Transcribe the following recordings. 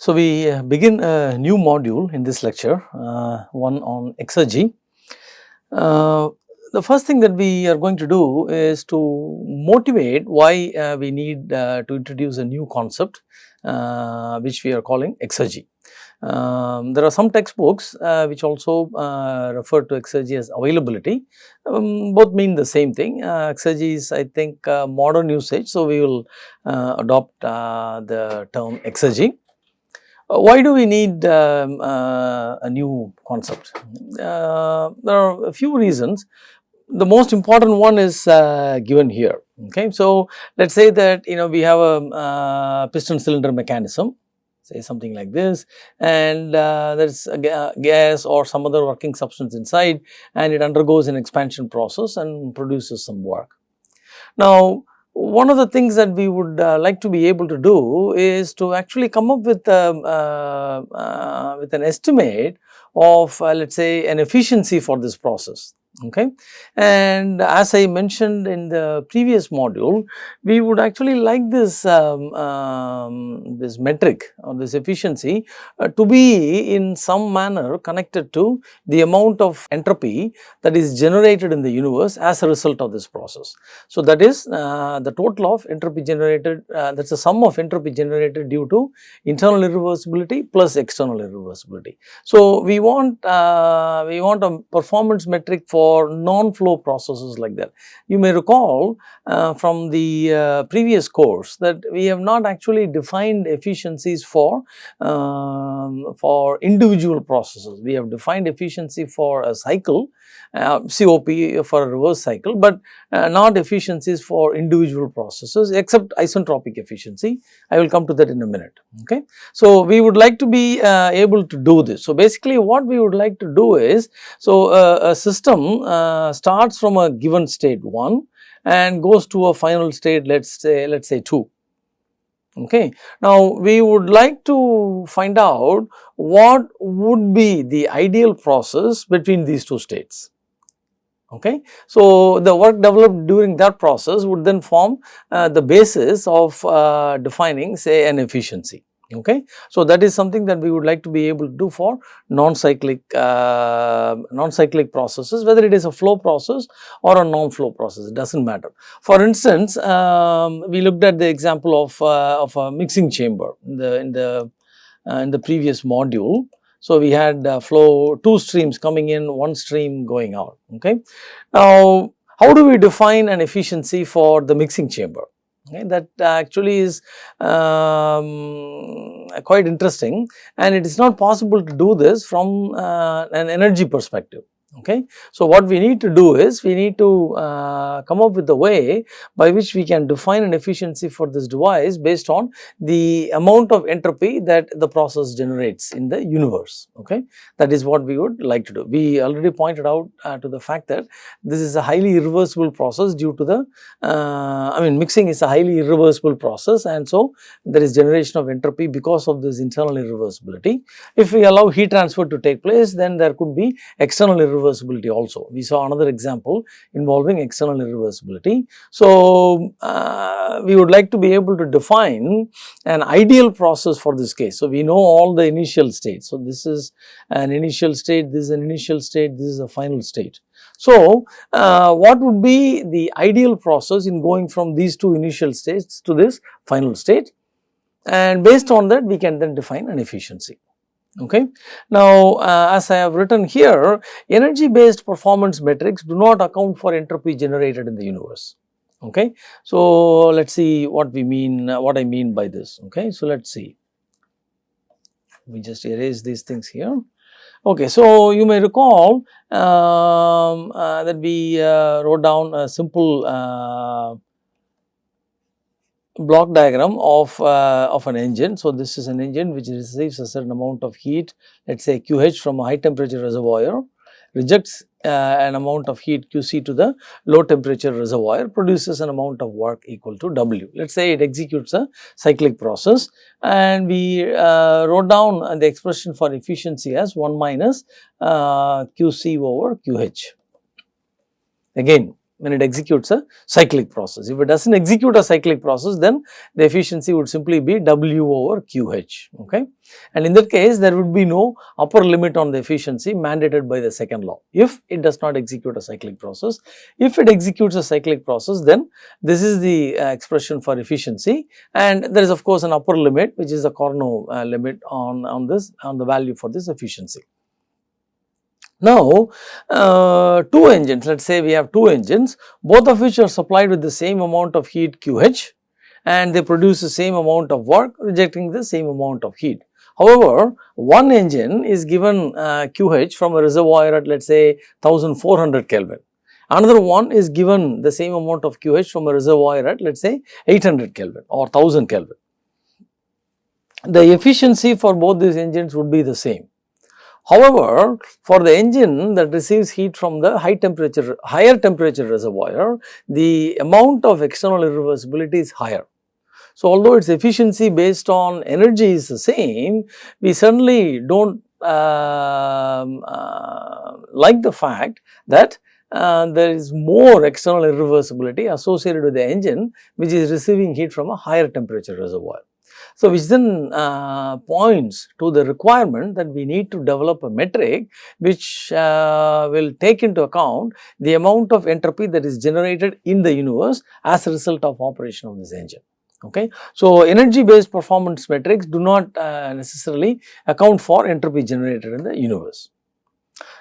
So, we uh, begin a new module in this lecture, uh, one on exergy. Uh, the first thing that we are going to do is to motivate why uh, we need uh, to introduce a new concept uh, which we are calling exergy. Um, there are some textbooks which also refer to exergy as availability, um, both mean the same thing. exergy is I think modern usage, so we will adopt the term exergy. Why do we need um, uh, a new concept? Uh, there are a few reasons. The most important one is uh, given here. Okay, so let's say that you know we have a uh, piston cylinder mechanism, say something like this, and uh, there is a ga gas or some other working substance inside, and it undergoes an expansion process and produces some work. Now, one of the things that we would uh, like to be able to do is to actually come up with um, uh, uh, with an estimate of uh, let us say an efficiency for this process okay. And as I mentioned in the previous module, we would actually like this, um, um, this metric or this efficiency uh, to be in some manner connected to the amount of entropy that is generated in the universe as a result of this process. So, that is uh, the total of entropy generated uh, that is the sum of entropy generated due to internal irreversibility plus external irreversibility. So, we want uh, we want a performance metric for for non-flow processes like that. You may recall uh, from the uh, previous course that we have not actually defined efficiencies for, um, for individual processes. We have defined efficiency for a cycle uh, COP for a reverse cycle, but uh, not efficiencies for individual processes except isentropic efficiency. I will come to that in a minute. Okay. So, we would like to be uh, able to do this. So, basically what we would like to do is, so uh, a system uh, starts from a given state 1 and goes to a final state let us say let us say 2. Okay. Now, we would like to find out what would be the ideal process between these two states. Okay. So, the work developed during that process would then form uh, the basis of uh, defining say an efficiency okay. So, that is something that we would like to be able to do for non-cyclic uh, non-cyclic processes whether it is a flow process or a non-flow process it does not matter. For instance, um, we looked at the example of, uh, of a mixing chamber in the, in the, uh, in the previous module. So, we had uh, flow two streams coming in one stream going out okay. Now, how do we define an efficiency for the mixing chamber? Okay, that actually is um, quite interesting. And it is not possible to do this from uh, an energy perspective okay. So, what we need to do is we need to uh, come up with a way by which we can define an efficiency for this device based on the amount of entropy that the process generates in the universe okay. That is what we would like to do. We already pointed out uh, to the fact that this is a highly irreversible process due to the uh, I mean mixing is a highly irreversible process and so there is generation of entropy because of this internal irreversibility. If we allow heat transfer to take place then there could be external irreversibility irreversibility also. We saw another example involving external irreversibility. So, uh, we would like to be able to define an ideal process for this case. So, we know all the initial states. So, this is an initial state, this is an initial state, this is a final state. So, uh, what would be the ideal process in going from these two initial states to this final state and based on that we can then define an efficiency okay. Now, uh, as I have written here energy based performance metrics do not account for entropy generated in the universe okay. So, let us see what we mean uh, what I mean by this okay. So, let us see we just erase these things here. Okay, so you may recall um, uh, that we uh, wrote down a simple uh, block diagram of, uh, of an engine. So, this is an engine which receives a certain amount of heat let us say QH from a high temperature reservoir rejects uh, an amount of heat QC to the low temperature reservoir produces an amount of work equal to W. Let us say it executes a cyclic process and we uh, wrote down the expression for efficiency as 1 minus uh, QC over QH. Again when it executes a cyclic process. If it does not execute a cyclic process then the efficiency would simply be W over QH okay. And in that case there would be no upper limit on the efficiency mandated by the second law if it does not execute a cyclic process. If it executes a cyclic process then this is the uh, expression for efficiency and there is of course an upper limit which is the Carnot uh, limit on, on this on the value for this efficiency. Now, uh, two engines, let us say we have two engines, both of which are supplied with the same amount of heat QH and they produce the same amount of work rejecting the same amount of heat. However, one engine is given uh, QH from a reservoir at let us say 1400 Kelvin. Another one is given the same amount of QH from a reservoir at let us say 800 Kelvin or 1000 Kelvin. The efficiency for both these engines would be the same. However, for the engine that receives heat from the high temperature, higher temperature reservoir, the amount of external irreversibility is higher. So, although its efficiency based on energy is the same, we certainly do not uh, uh, like the fact that uh, there is more external irreversibility associated with the engine which is receiving heat from a higher temperature reservoir. So, which then uh, points to the requirement that we need to develop a metric which uh, will take into account the amount of entropy that is generated in the universe as a result of operation of this engine. Okay. So, energy based performance metrics do not uh, necessarily account for entropy generated in the universe.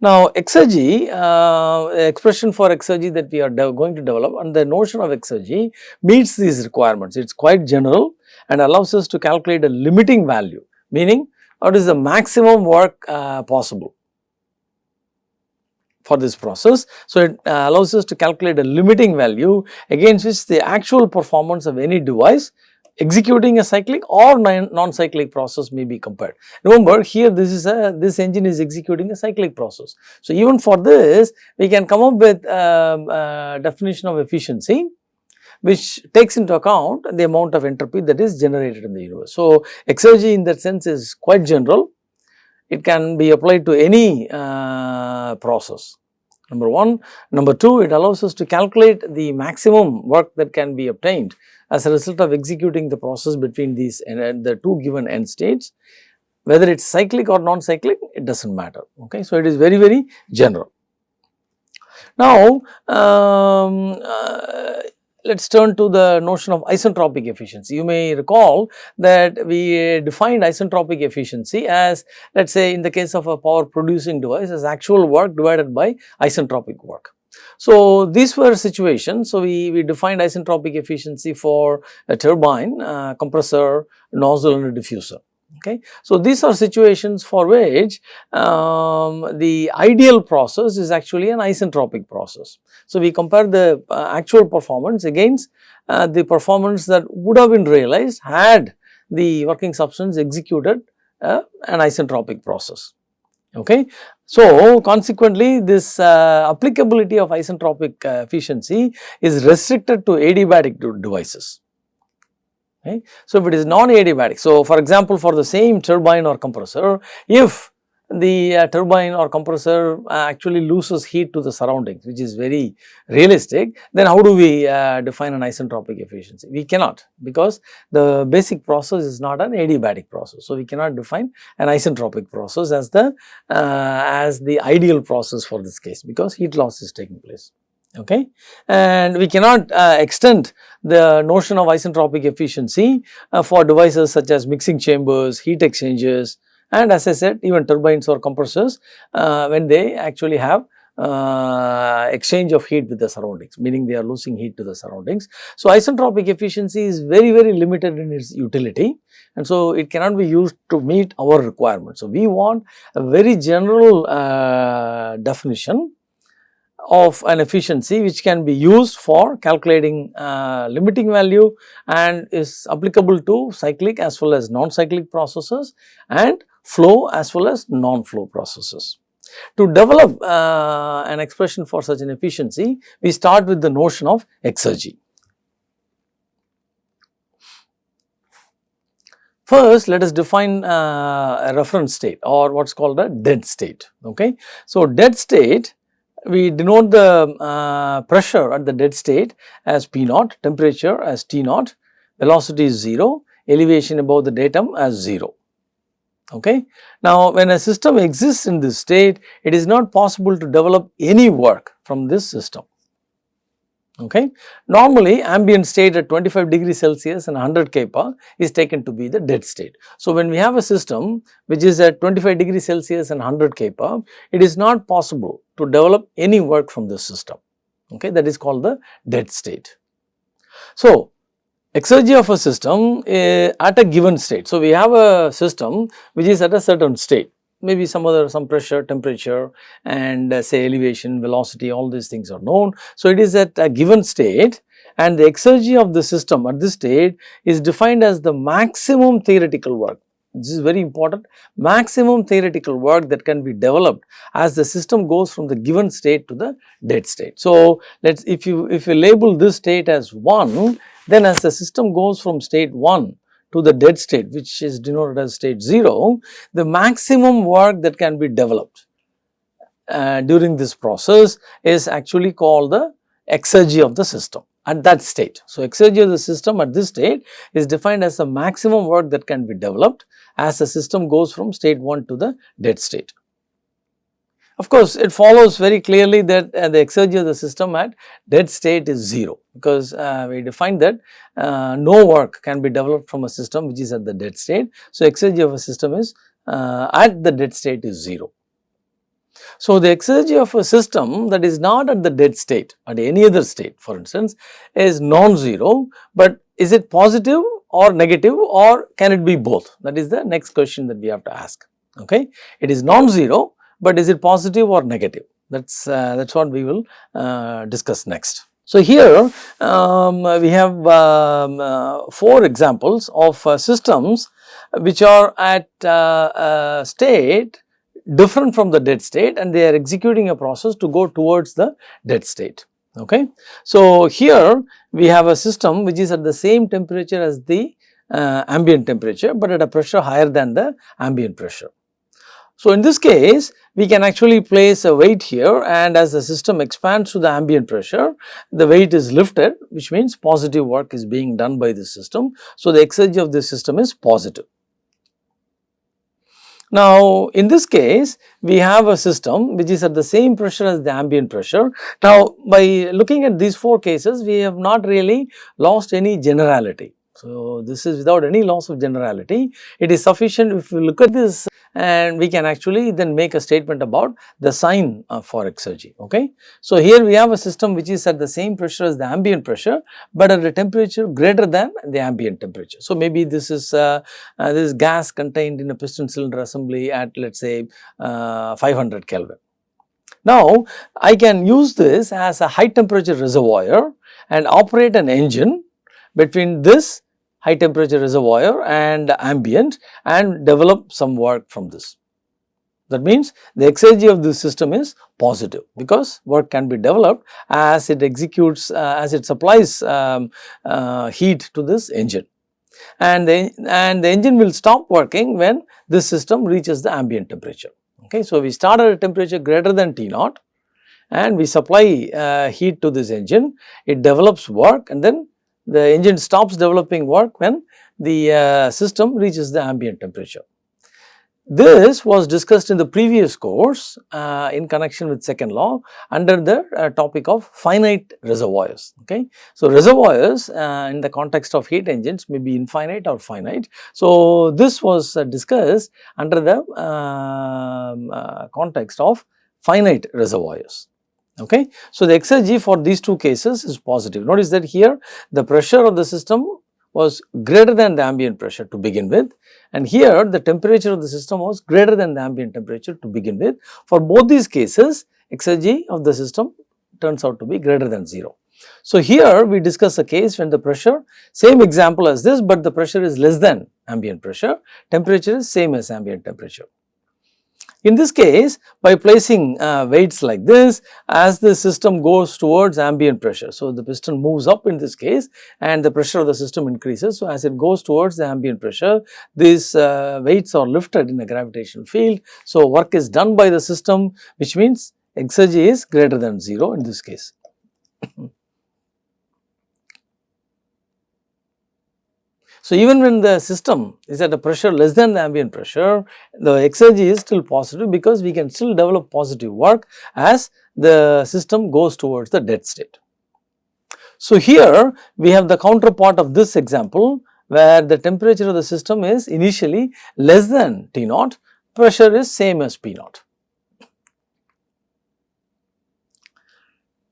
Now, exergy, uh, expression for exergy that we are going to develop and the notion of exergy meets these requirements. It is quite general and allows us to calculate a limiting value meaning what is the maximum work uh, possible for this process. So, it uh, allows us to calculate a limiting value against which the actual performance of any device executing a cyclic or non-cyclic process may be compared. Remember here this is a this engine is executing a cyclic process. So, even for this we can come up with a, um, a definition of efficiency which takes into account the amount of entropy that is generated in the universe. So, exergy in that sense is quite general, it can be applied to any uh, process number 1. Number 2 it allows us to calculate the maximum work that can be obtained as a result of executing the process between these and the two given end states whether it is cyclic or non-cyclic it does not matter okay. So, it is very very general. Now, um, uh, let us turn to the notion of isentropic efficiency. You may recall that we defined isentropic efficiency as let us say in the case of a power producing device as actual work divided by isentropic work. So, these were situations. So, we, we defined isentropic efficiency for a turbine, uh, compressor, nozzle and a diffuser. Okay. So, these are situations for which um, the ideal process is actually an isentropic process. So, we compare the uh, actual performance against uh, the performance that would have been realized had the working substance executed uh, an isentropic process. Okay. So, consequently this uh, applicability of isentropic uh, efficiency is restricted to adiabatic devices. Okay. So, if it is non-adiabatic, so for example, for the same turbine or compressor, if the uh, turbine or compressor uh, actually loses heat to the surroundings which is very realistic, then how do we uh, define an isentropic efficiency? We cannot because the basic process is not an adiabatic process. So, we cannot define an isentropic process as the uh, as the ideal process for this case because heat loss is taking place okay. And we cannot uh, extend the notion of isentropic efficiency uh, for devices such as mixing chambers, heat exchangers and as I said even turbines or compressors uh, when they actually have uh, exchange of heat with the surroundings meaning they are losing heat to the surroundings. So, isentropic efficiency is very very limited in its utility and so it cannot be used to meet our requirements. So, we want a very general uh, definition of an efficiency which can be used for calculating uh, limiting value and is applicable to cyclic as well as non-cyclic processes and flow as well as non-flow processes. To develop uh, an expression for such an efficiency, we start with the notion of exergy. First, let us define uh, a reference state or what is called a dead state. Okay. So, dead state we denote the uh, pressure at the dead state as P naught, temperature as T naught, velocity is 0, elevation above the datum as 0. Okay. Now, when a system exists in this state, it is not possible to develop any work from this system. Okay. Normally, ambient state at 25 degrees Celsius and 100 kPa is taken to be the dead state. So, when we have a system which is at 25 degrees Celsius and 100 kPa, it is not possible to develop any work from this system. Okay. That is called the dead state. So, exergy of a system uh, at a given state. So, we have a system which is at a certain state maybe some other some pressure, temperature and uh, say elevation, velocity all these things are known. So, it is at a given state and the exergy of the system at this state is defined as the maximum theoretical work. This is very important maximum theoretical work that can be developed as the system goes from the given state to the dead state. So, let us if you if you label this state as 1 then as the system goes from state 1 to the dead state which is denoted as state 0, the maximum work that can be developed uh, during this process is actually called the exergy of the system at that state. So, exergy of the system at this state is defined as the maximum work that can be developed as the system goes from state 1 to the dead state. Of course, it follows very clearly that uh, the exergy of the system at dead state is 0 because uh, we define that uh, no work can be developed from a system which is at the dead state. So, exergy of a system is uh, at the dead state is 0. So, the exergy of a system that is not at the dead state at any other state for instance is non-zero, but is it positive or negative or can it be both that is the next question that we have to ask. Okay. It is non-zero but is it positive or negative that is uh, that is what we will uh, discuss next. So, here um, we have um, uh, 4 examples of uh, systems which are at uh, state different from the dead state and they are executing a process to go towards the dead state. Okay. So, here we have a system which is at the same temperature as the uh, ambient temperature, but at a pressure higher than the ambient pressure. So, in this case we can actually place a weight here and as the system expands to the ambient pressure the weight is lifted which means positive work is being done by the system. So, the exergy of this system is positive. Now, in this case we have a system which is at the same pressure as the ambient pressure. Now, by looking at these 4 cases we have not really lost any generality. So, this is without any loss of generality. It is sufficient if you look at this and we can actually then make a statement about the sign uh, for exergy. Okay. So, here we have a system which is at the same pressure as the ambient pressure, but at a temperature greater than the ambient temperature. So, maybe this is uh, uh, this gas contained in a piston cylinder assembly at let us say uh, 500 Kelvin. Now, I can use this as a high temperature reservoir and operate an engine between this high temperature reservoir and ambient and develop some work from this. That means the exergy of this system is positive because work can be developed as it executes uh, as it supplies um, uh, heat to this engine and the, and the engine will stop working when this system reaches the ambient temperature. Okay, so, we start at a temperature greater than T naught and we supply uh, heat to this engine, it develops work and then the engine stops developing work when the uh, system reaches the ambient temperature. This was discussed in the previous course uh, in connection with second law under the uh, topic of finite reservoirs. Okay. So, reservoirs uh, in the context of heat engines may be infinite or finite. So, this was uh, discussed under the um, uh, context of finite reservoirs. Okay. So, the exergy for these two cases is positive. Notice that here the pressure of the system was greater than the ambient pressure to begin with and here the temperature of the system was greater than the ambient temperature to begin with. For both these cases exergy of the system turns out to be greater than 0. So, here we discuss a case when the pressure same example as this, but the pressure is less than ambient pressure, temperature is same as ambient temperature. In this case, by placing uh, weights like this, as the system goes towards ambient pressure. So, the piston moves up in this case and the pressure of the system increases. So, as it goes towards the ambient pressure, these uh, weights are lifted in a gravitational field. So, work is done by the system which means exergy is greater than 0 in this case. So, even when the system is at a pressure less than the ambient pressure, the exergy is still positive because we can still develop positive work as the system goes towards the dead state. So, here we have the counterpart of this example where the temperature of the system is initially less than T naught, pressure is same as P naught.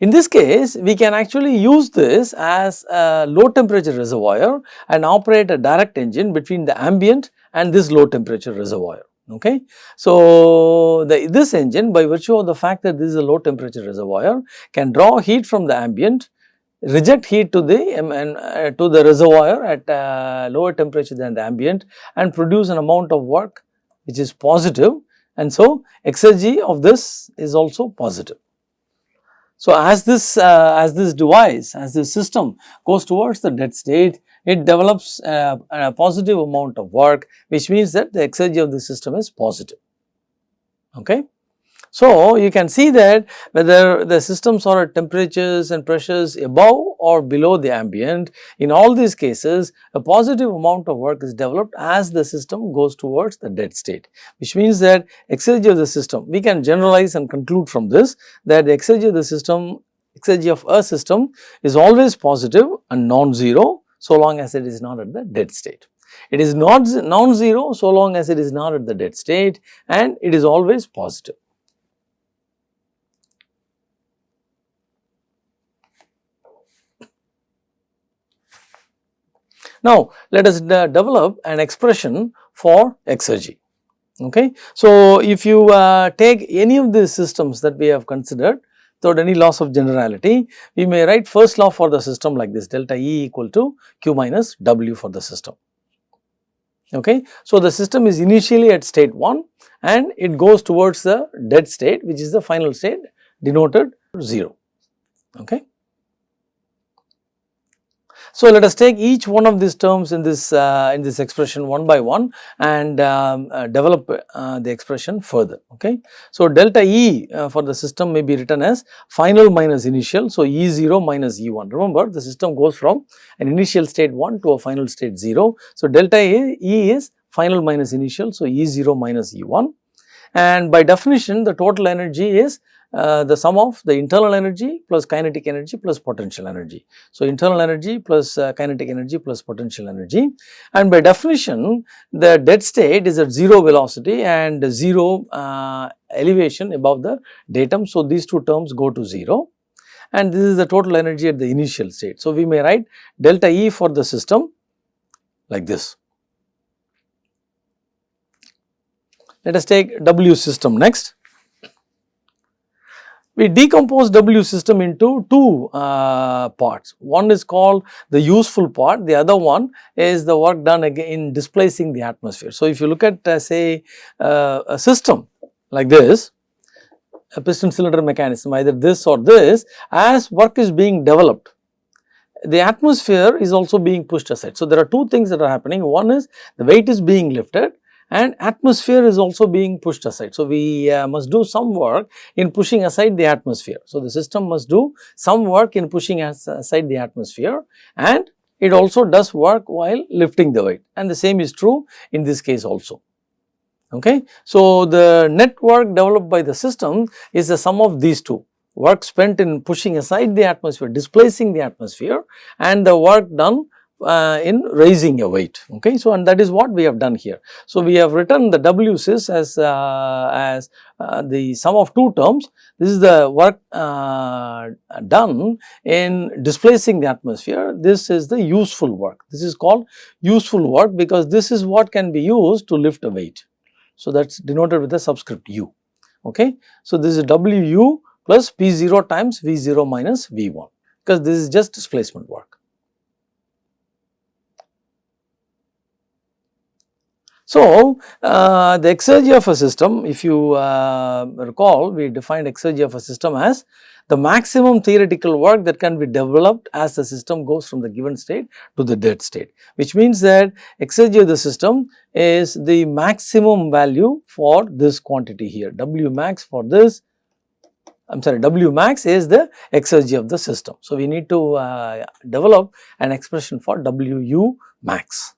In this case, we can actually use this as a low temperature reservoir and operate a direct engine between the ambient and this low temperature reservoir. Okay. So, the, this engine by virtue of the fact that this is a low temperature reservoir can draw heat from the ambient, reject heat to the um, and, uh, to the reservoir at uh, lower temperature than the ambient and produce an amount of work which is positive and so exergy of this is also positive. So, as this uh, as this device as this system goes towards the dead state it develops uh, a positive amount of work which means that the exergy of the system is positive. Okay. So, you can see that whether the systems are at temperatures and pressures above or below the ambient, in all these cases a positive amount of work is developed as the system goes towards the dead state, which means that exergy of the system, we can generalize and conclude from this that the exergy of the system, exergy of a system is always positive and non-zero so long as it is not at the dead state. It is not non-zero so long as it is not at the dead state and it is always positive. Now, let us develop an expression for exergy. Okay. So, if you uh, take any of these systems that we have considered without any loss of generality, we may write first law for the system like this delta E equal to Q minus W for the system. Okay. So, the system is initially at state 1 and it goes towards the dead state which is the final state denoted 0. Okay. So, let us take each one of these terms in this uh, in this expression one by one and um, uh, develop uh, the expression further. Okay. So, delta E uh, for the system may be written as final minus initial. So, E0 minus E1. Remember the system goes from an initial state 1 to a final state 0. So, delta E, e is final minus initial. So, E0 minus E1 and by definition the total energy is uh, the sum of the internal energy plus kinetic energy plus potential energy. So, internal energy plus uh, kinetic energy plus potential energy and by definition the dead state is at 0 velocity and 0 uh, elevation above the datum. So, these two terms go to 0 and this is the total energy at the initial state. So, we may write delta E for the system like this. Let us take W system next we decompose W system into two uh, parts. One is called the useful part, the other one is the work done again in displacing the atmosphere. So, if you look at uh, say uh, a system like this, a piston cylinder mechanism either this or this as work is being developed the atmosphere is also being pushed aside. So, there are two things that are happening. One is the weight is being lifted and atmosphere is also being pushed aside. So, we uh, must do some work in pushing aside the atmosphere. So, the system must do some work in pushing aside the atmosphere and it also does work while lifting the weight and the same is true in this case also. Okay. So, the net work developed by the system is the sum of these two work spent in pushing aside the atmosphere, displacing the atmosphere and the work done uh, in raising a weight okay? So and that is what we have done here. So we have written the w sys as uh, as uh, the sum of two terms. This is the work uh, done in displacing the atmosphere. This is the useful work. This is called useful work because this is what can be used to lift a weight. So that's denoted with the subscript u okay? So this is wu plus p0 times v0 minus v1 because this is just displacement work So, uh, the exergy of a system if you uh, recall we defined exergy of a system as the maximum theoretical work that can be developed as the system goes from the given state to the dead state which means that exergy of the system is the maximum value for this quantity here W max for this I am sorry W max is the exergy of the system. So, we need to uh, develop an expression for WU max.